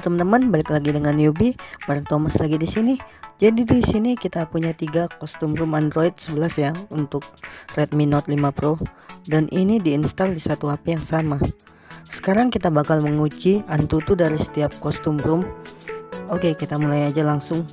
Halo teman-teman, balik lagi dengan Yubi, bareng Thomas lagi di sini. Jadi di sini kita punya tiga kostum room Android 11 ya untuk Redmi Note 5 Pro dan ini diinstal di satu HP yang sama. Sekarang kita bakal menguji Antutu dari setiap kostum room. Oke, kita mulai aja langsung.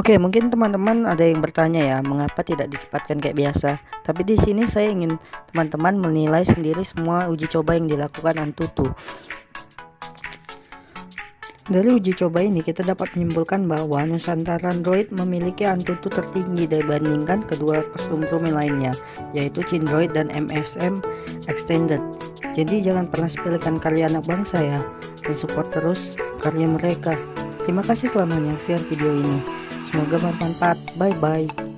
Oke, mungkin teman-teman ada yang bertanya ya, mengapa tidak dicepatkan kayak biasa? Tapi di sini saya ingin teman-teman menilai sendiri semua uji coba yang dilakukan Antutu. Dari uji coba ini kita dapat menyimpulkan bahwa Nusantara Android memiliki Antutu tertinggi dibandingkan kedua kostum room lainnya, yaitu Cindroid dan MSM Extended. Jadi jangan pernah sepelekan karya anak bangsa ya, dan support terus karya mereka. Terima kasih telah menyaksikan video ini. Semoga bermanfaat. Bye bye.